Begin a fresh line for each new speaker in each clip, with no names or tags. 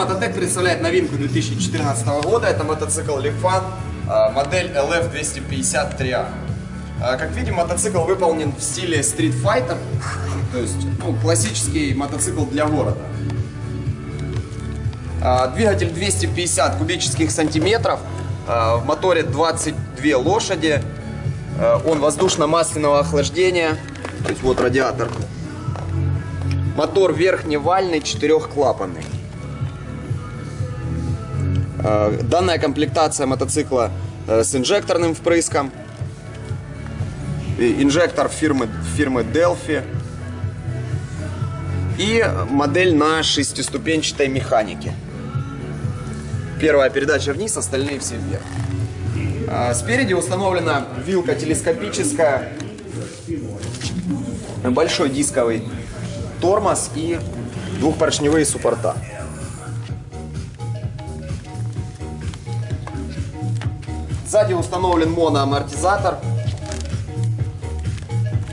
Мототек представляет новинку 2014 года. Это мотоцикл Lifan, а, модель LF253A. А, Как видим, мотоцикл выполнен в стиле Street Fighter, то есть ну, классический мотоцикл для города. А, Двигатель 250 кубических сантиметров, а, в моторе 22 лошади, А, он воздушно-масляного охлаждения, то есть вот радиатор. Мотор верхневальный, четырехклапанный. А, Данная комплектация мотоцикла э, с инжекторным впрыском. Инжектор фирмы, фирмы Delphi. И модель на шестиступенчатой механике. Первая передача вниз, остальные все вверх. А, Спереди установлена вилка телескопическая, большой дисковый тормоз и двухпоршневые суппорта. Сзади установлен моноамортизатор,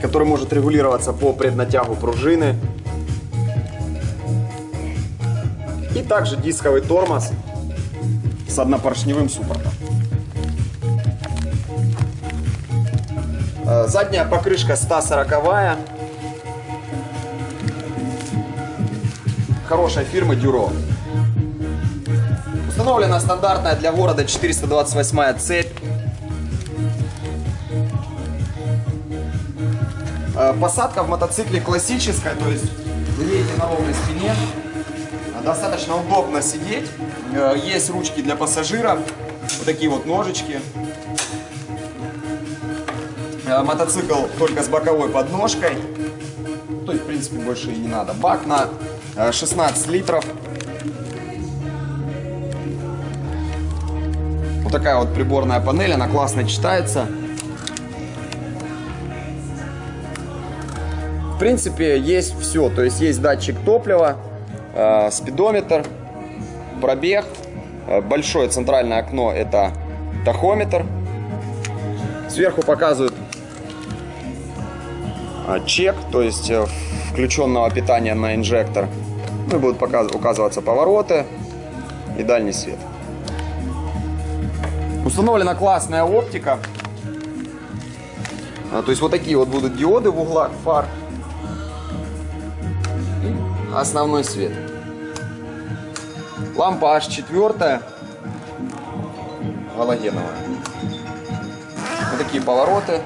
который может регулироваться по преднатягу пружины. И также дисковый тормоз с однопоршневым суппортом. Э, Задняя покрышка 140 хорошей фирмы Дюро. Установлена стандартная для города 428 цепь. Посадка в мотоцикле классическая, то есть вы едете на ровной спине. Э, Достаточно удобно сидеть. Э, Есть ручки для пассажиров. Вот такие вот ножички. Э, Мотоцикл только с боковой подножкой. То есть, в принципе, больше и не надо. Бак на э, 16 литров. Вот такая вот приборная панель, она классно читается. В принципе, есть все. То есть, есть датчик топлива, э, спидометр, пробег. Э, Большое центральное окно – это тахометр. Сверху показывают а, чек, то есть э, включенного питания на инжектор. Ну и будут указываться повороты и дальний свет. Установлена классная оптика. А, То есть вот такие вот будут диоды в углах фар. Основной свет. Лампа H4 галогеновая. Вот такие повороты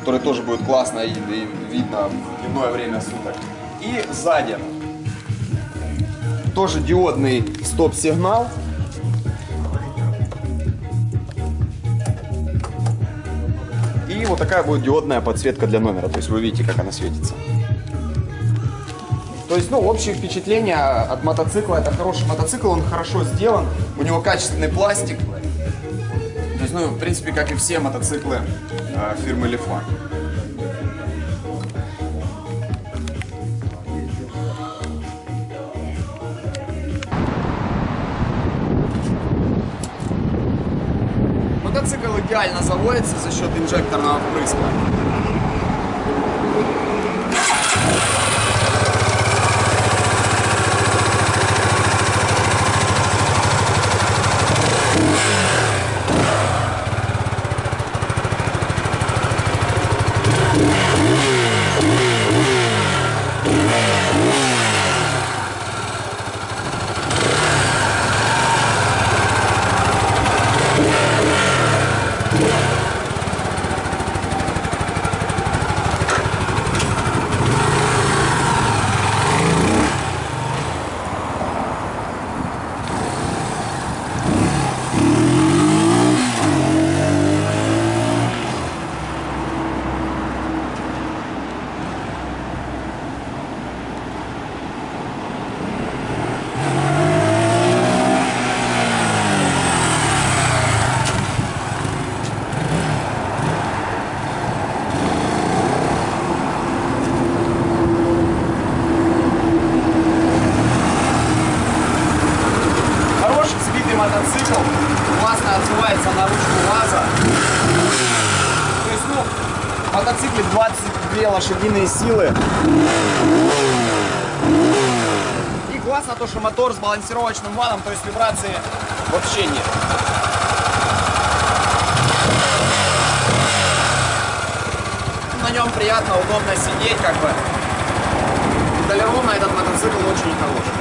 который тоже будет классно и, и видно в дневное время суток. И сзади тоже диодный стоп-сигнал. И вот такая будет диодная подсветка для номера. То есть вы видите, как она светится. То есть, ну, общее впечатление от мотоцикла. Это хороший мотоцикл, он хорошо сделан. У него качественный пластик. То есть, ну, в принципе, как и все мотоциклы э, фирмы Лифан. Мотоцикл идеально заводится за счет инжекторного впрыска. Хороший сбитый мотоцикл, классно отзывается на ручку ВАЗа. То есть, ну, мотоцикле 22 лошадиные силы. И классно то, что мотор с балансировочным валом, то есть вибрации вообще нет. На нем приятно, удобно сидеть, как бы. Долярона этот мотоцикл очень хороший.